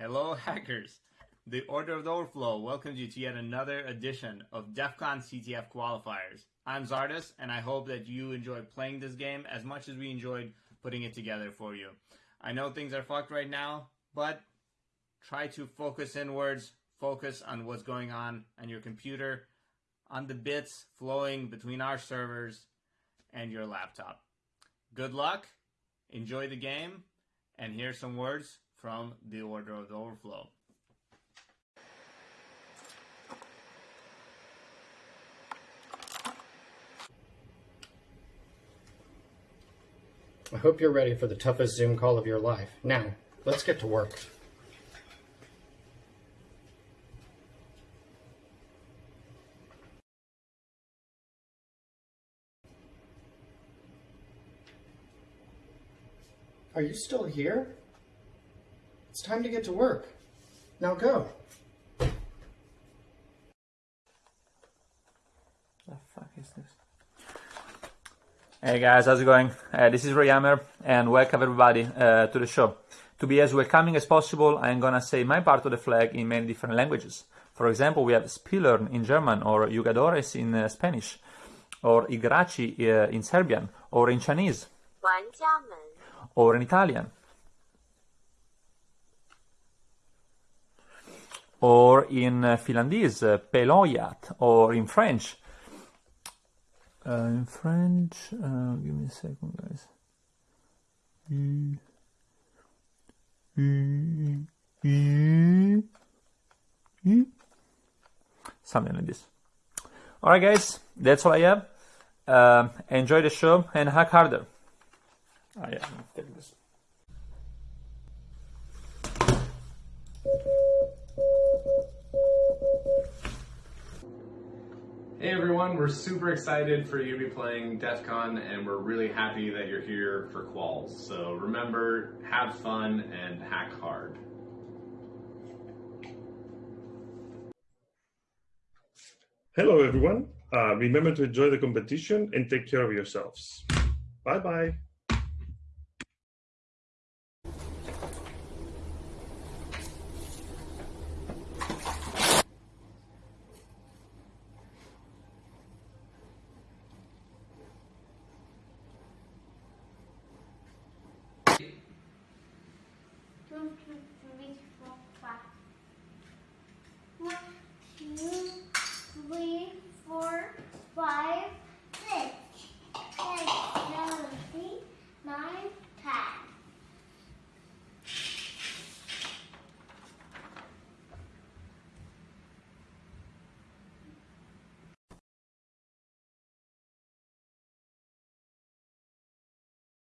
Hello, hackers. The Order of the Overflow welcomes you to yet another edition of DEF CON CTF qualifiers. I'm Zardus, and I hope that you enjoyed playing this game as much as we enjoyed putting it together for you. I know things are fucked right now, but try to focus inwards, focus on what's going on on your computer, on the bits flowing between our servers and your laptop. Good luck, enjoy the game, and here's some words from the Order of the Overflow. I hope you're ready for the toughest Zoom call of your life. Now, let's get to work. Are you still here? It's time to get to work. Now go. The fuck is this? Hey guys, how's it going? Uh, this is Ray Hammer and welcome everybody uh, to the show. To be as welcoming as possible, I'm gonna say my part of the flag in many different languages. For example, we have Spillern in German or Jugadores in uh, Spanish or Igraci uh, in Serbian or in Chinese or in Italian or in uh, Finlandese, uh, or in French. Uh, in French, uh, give me a second, guys. Something like this. Alright, guys, that's all I have. Um, enjoy the show and hack harder. Oh, yeah, Hey everyone, we're super excited for you to be playing DEF CON and we're really happy that you're here for quals. So remember, have fun and hack hard. Hello, everyone. Uh, remember to enjoy the competition and take care of yourselves. Bye bye. One, two, three, four, five. One, two, three, four, five,